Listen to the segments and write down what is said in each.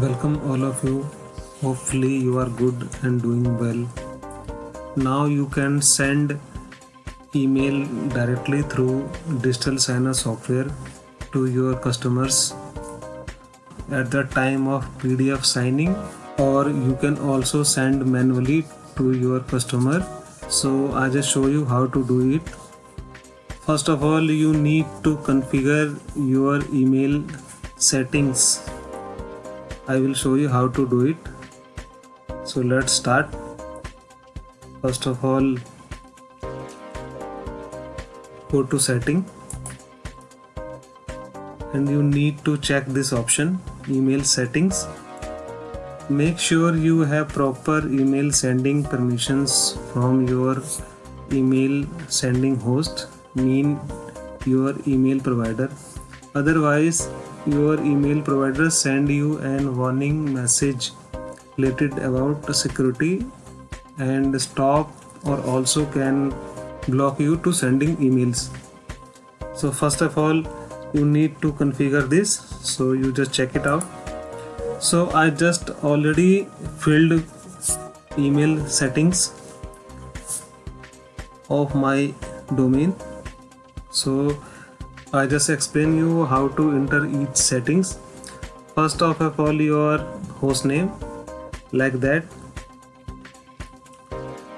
welcome all of you. Hopefully you are good and doing well. Now you can send email directly through digital signer software to your customers at the time of pdf signing or you can also send manually to your customer. So i just show you how to do it. First of all you need to configure your email settings I will show you how to do it. So let's start. First of all go to setting. And you need to check this option email settings. Make sure you have proper email sending permissions from your email sending host mean your email provider. Otherwise your email provider send you an warning message related about security and stop or also can block you to sending emails. So first of all you need to configure this. So you just check it out. So i just already filled email settings of my domain. So I just explain you how to enter each settings. First of all your host name like that.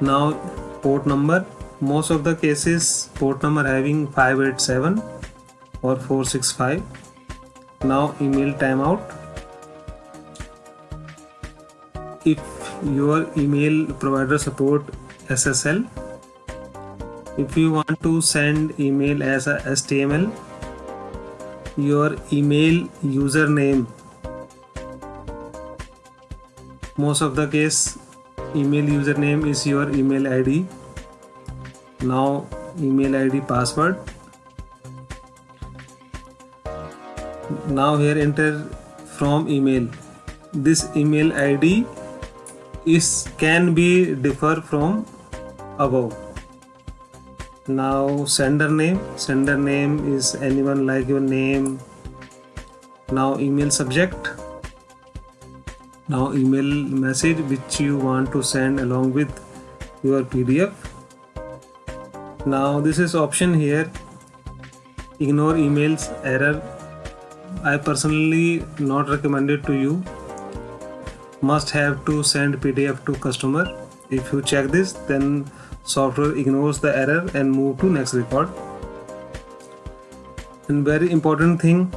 Now port number. Most of the cases port number having 587 or 465 now email timeout. If your email provider support SSL if you want to send email as a HTML your email username. Most of the case email username is your email id now email id password. Now here enter from email. This email id is can be differ from above now sender name. Sender name is anyone like your name. Now email subject. Now email message which you want to send along with your pdf now this is option here. Ignore emails error. I personally not recommended to you. Must have to send pdf to customer. If you check this then software ignores the error and move to next record. And very important thing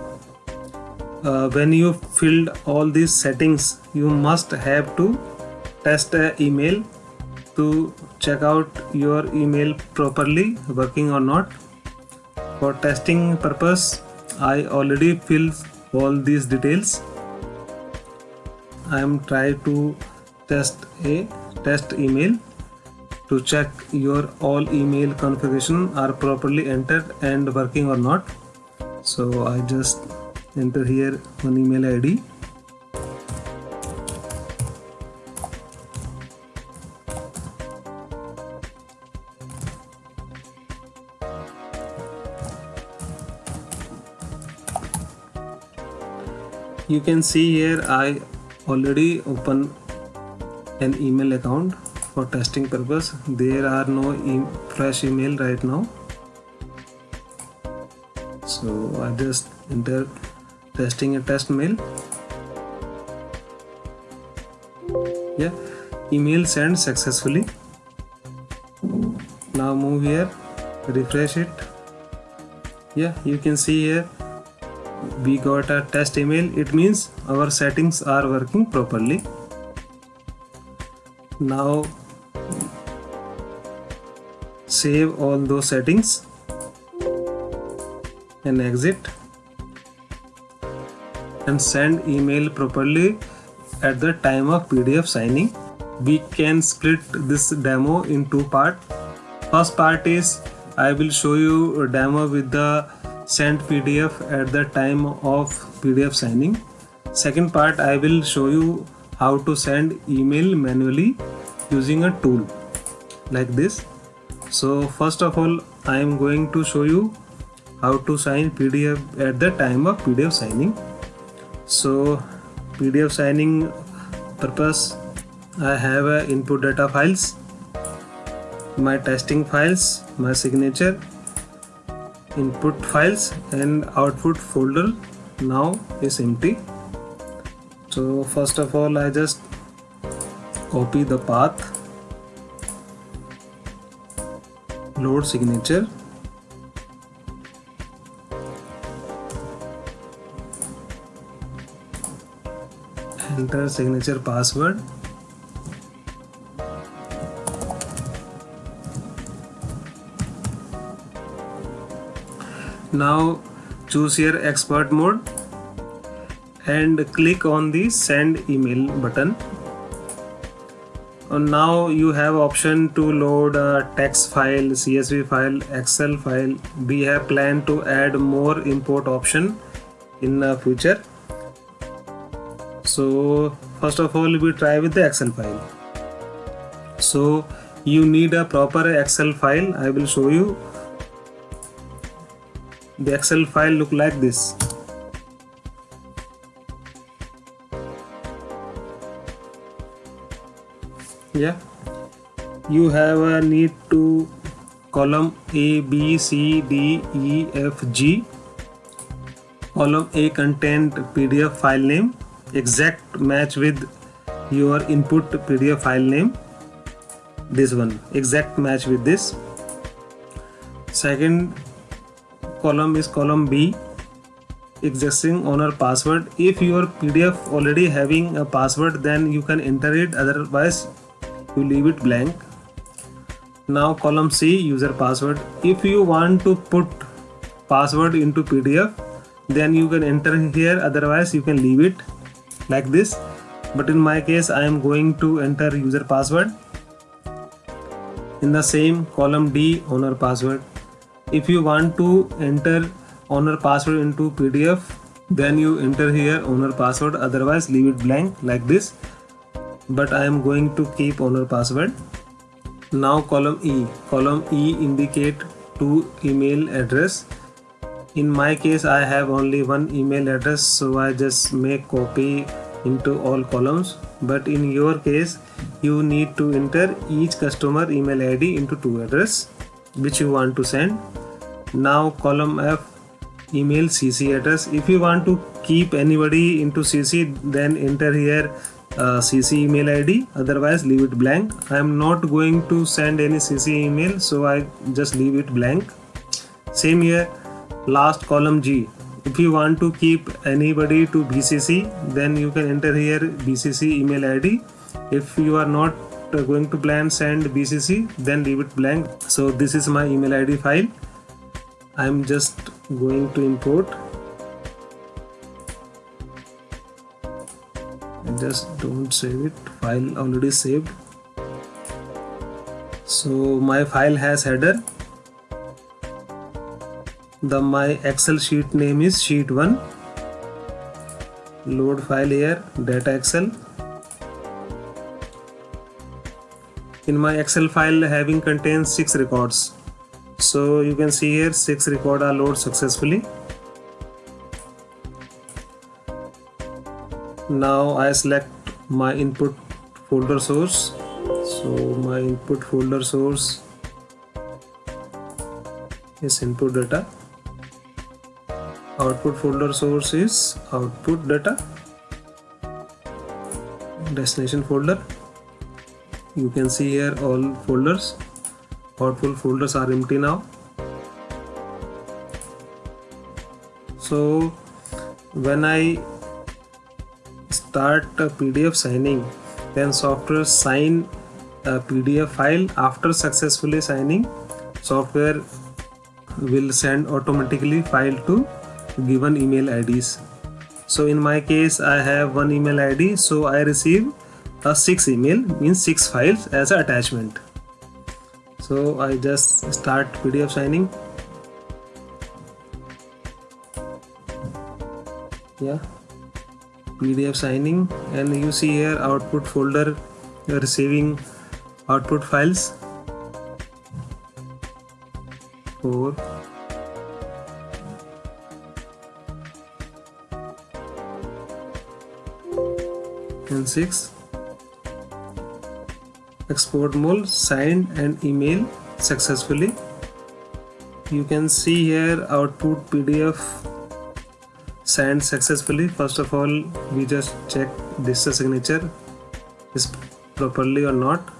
uh, when you filled all these settings you must have to test a email to check out your email properly working or not. For testing purpose I already filled all these details. I am trying to test a test email to check your all email configuration are properly entered and working or not. So I just enter here one email ID you can see here I already open an email account for testing purpose. There are no e fresh email right now. So I just enter testing a test mail. Yeah email sent successfully. Now move here refresh it. Yeah you can see here we got a test email. It means our settings are working properly. Now save all those settings and exit and send email properly at the time of PDF signing. We can split this demo in two parts. First part is I will show you a demo with the send PDF at the time of PDF signing. Second part I will show you how to send email manually using a tool like this so first of all I am going to show you how to sign PDF at the time of PDF signing. So PDF signing purpose I have a input data files my testing files my signature input files and output folder now is empty. So first of all I just copy the path load signature. Enter signature password. Now choose here expert mode and click on the send email button Uh, now you have option to load a text file csv file excel file. We have planned to add more import option in the future. So first of all we try with the excel file. So you need a proper excel file. I will show you. The excel file look like this yeah you have a need to column a b c d e f g. Column a content pdf file name. Exact match with your input pdf file name. This one. Exact match with this. Second column is column B. Existing owner password. If your pdf already having a password then you can enter it. Otherwise you leave it blank. Now column c user password. If you want to put password into pdf then you can enter here. Otherwise you can leave it like this. But in my case i am going to enter user password. In the same column d owner password. If you want to enter owner password into pdf then you enter here owner password. Otherwise leave it blank like this but i am going to keep owner password. Now column e. Column e indicate two email address. In my case i have only one email address so i just make copy into all columns. But in your case you need to enter each customer email id into two address which you want to send. Now column f email cc address. If you want to keep anybody into cc then enter here uh, cc email id otherwise leave it blank. I am not going to send any cc email so i just leave it blank. Same here last column g. If you want to keep anybody to bcc then you can enter here bcc email id if you are not going to plan send bcc then leave it blank. So this is my email id file. I'm just going to import just don't save it. File already saved. So my file has header. The my excel sheet name is sheet 1 load file here data excel. In my excel file having contains six records. So you can see here six record are loaded successfully now I select my input folder source. So my input folder source is input data. Output folder source is output data. Destination folder. You can see here all folders. Output folders are empty now. So when I start PDF signing then software sign a PDF file. After successfully signing software will send automatically file to given email IDs so in my case I have one email ID so I receive a 6 email means 6 files as an attachment. So I just start PDF signing. Yeah PDF signing and you see here output folder receiving output files. For and 6 export mole signed and email successfully. You can see here output pdf signed successfully first of all we just check this signature is properly or not.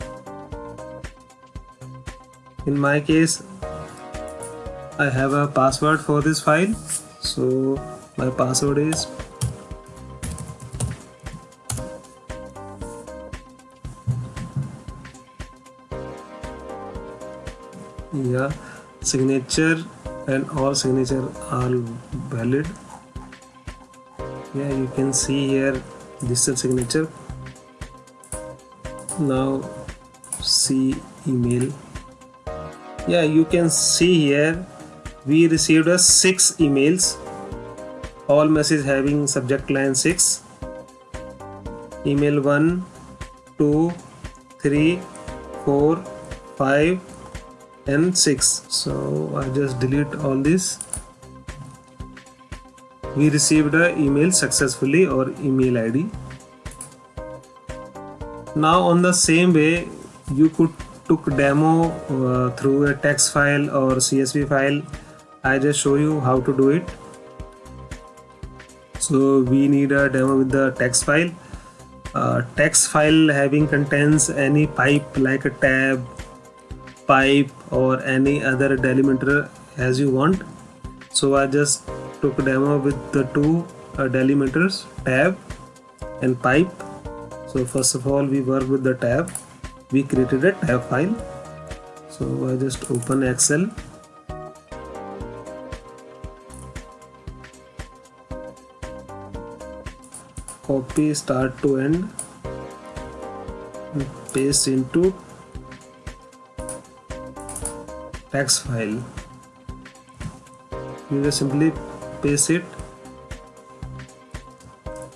In my case I have a password for this file. So my password is yeah signature and all signature are valid yeah you can see here this is signature. Now see email. Yeah you can see here we received a six emails. All message having subject line 6 email 1 2 3 4 5 and 6 so I just delete all this we received a email successfully or email ID now on the same way you could took demo uh, through a text file or CSV file. I just show you how to do it. So we need a demo with the text file. Uh, text file having contains any pipe like a tab pipe or any other delimiter as you want. So I just took demo with the two uh, delimiters tab and pipe. So first of all we work with the tab. We created a tab file. So I just open Excel. Copy start to end paste into text file. You just simply paste it.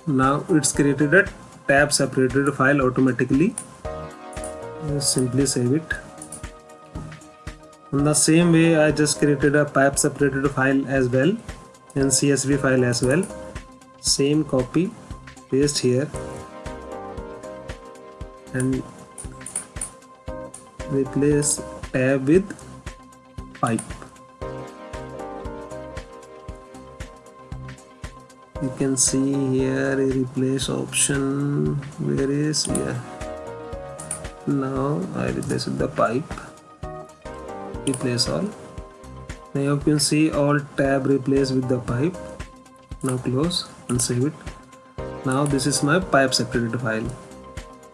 Now it's created a tab separated file automatically. Just simply save it. In the same way I just created a pipe separated file as well and CSV file as well. Same copy paste here. And replace tab with pipe can see here a replace option. Where is? Yeah. Now I replace the pipe. Replace all. Now you can see all tab replace with the pipe. Now close and save it. Now this is my pipe separated file.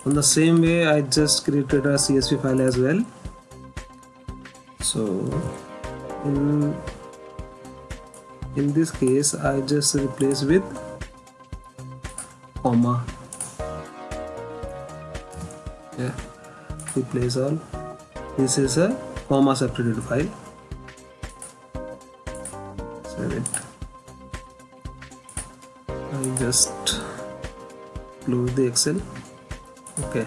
On the same way I just created a CSV file as well. So in in this case I just replace with comma. Yeah replace all. This is a comma separated file. Save it. I just close the excel. Okay.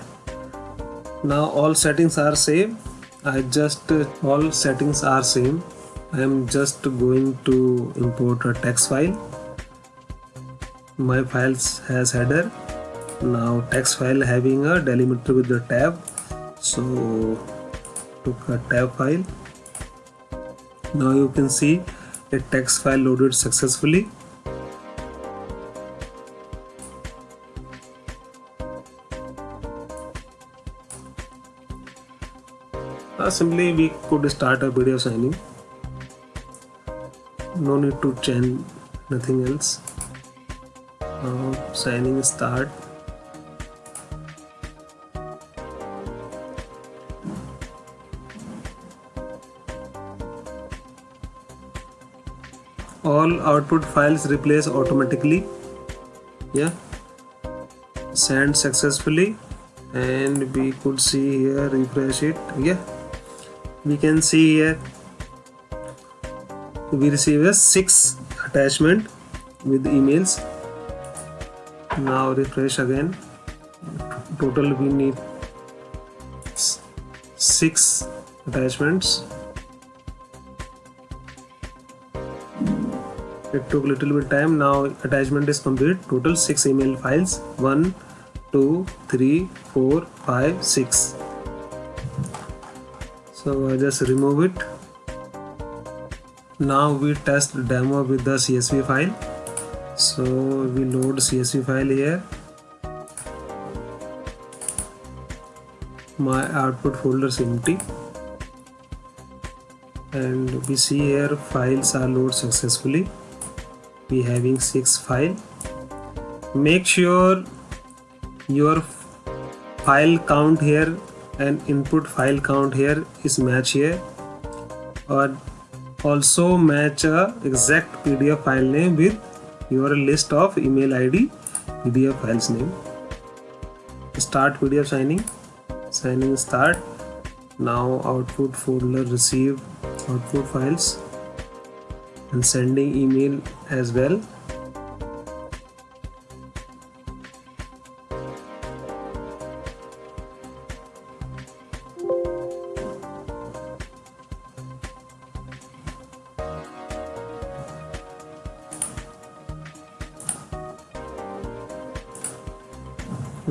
Now all settings are same. I just all settings are same I am just going to import a text file. My files has header. Now text file having a delimiter with the tab. So took a tab file. Now you can see a text file loaded successfully. Uh, simply we could start a video signing no need to change nothing else. Uh, signing start. All output files replace automatically. Yeah. Send successfully. And we could see here refresh it. Yeah. We can see here we receive a six attachment with emails. Now refresh again. Total we need six attachments. It took little bit time. Now attachment is complete. Total six email files. One two three four five six. So I just remove it now we test demo with the csv file. So we load csv file here. My output folder is empty. And we see here files are loaded successfully. We having six file make sure your file count here and input file count here is match here. Or also match a exact pdf file name with your list of email id pdf files name. Start pdf signing. Signing start. Now output folder receive output files and sending email as well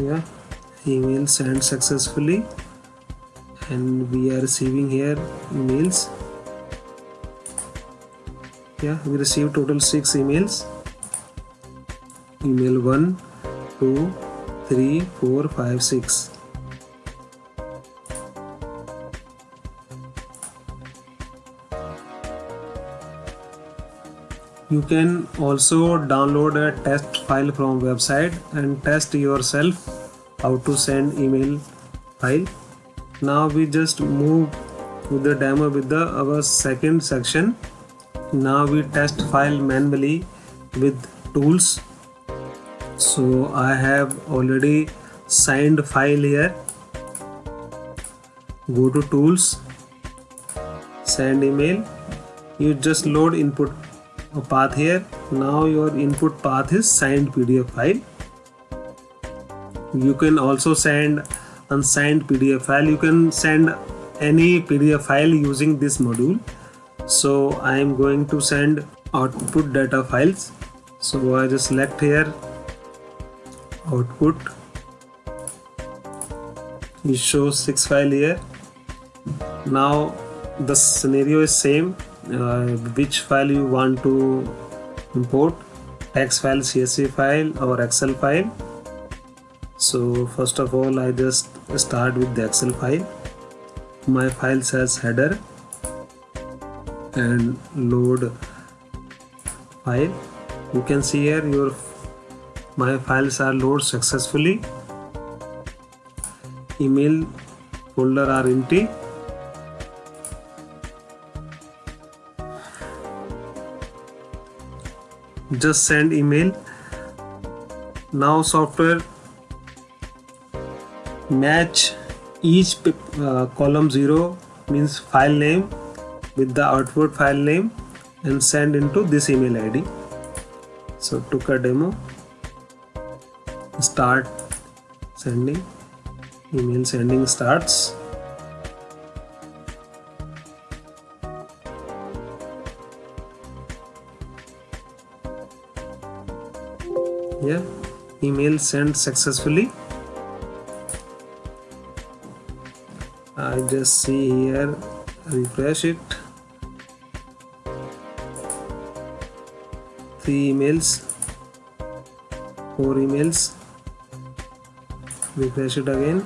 yeah email sent successfully. And we are receiving here emails. Yeah we received total six emails. Email 1 2 3 4 5 6 you can also download a test file from website and test yourself how to send email file. Now we just move with the demo with the our second section. Now we test file manually with tools. So I have already signed file here. Go to tools send email. You just load input path here. Now your input path is signed pdf file you can also send unsigned pdf file. You can send any pdf file using this module. So I am going to send output data files. So I just select here output. It shows six file here. Now the scenario is same. Uh, which file you want to import? Text file csv file or excel file so first of all i just start with the excel file. My file says header and load file. You can see here your my files are loaded successfully. Email folder are empty. Just send email. Now software match each uh, column 0 means file name with the output file name and send into this email id so took a demo start sending email sending starts. Yeah email sent successfully I just see here. Refresh it. Three emails. Four emails. Refresh it again.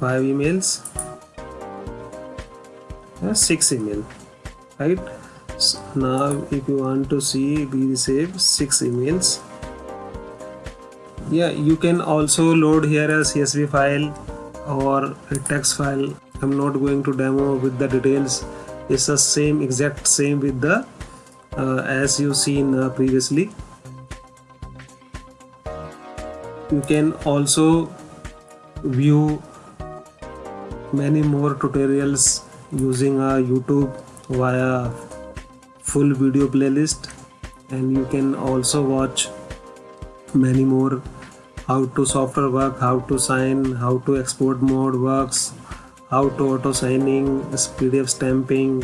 Five emails. Uh, six email. Right? So now if you want to see we receive six emails. Yeah you can also load here a csv file or a text file i'm not going to demo with the details. It's the same exact same with the uh, as you seen uh, previously. You can also view many more tutorials using a youtube via full video playlist. And you can also watch many more how to software work how to sign how to export mode works how to auto signing pdf stamping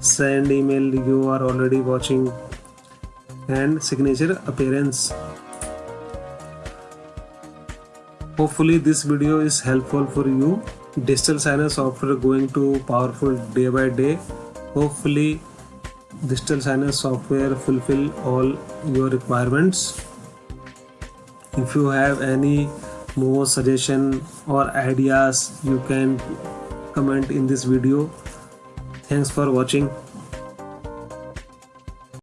send email you are already watching and signature appearance. Hopefully this video is helpful for you. Digital signer software going to powerful day by day. Hopefully digital signer software fulfill all your requirements if you have any more suggestion or ideas you can comment in this video. Thanks for watching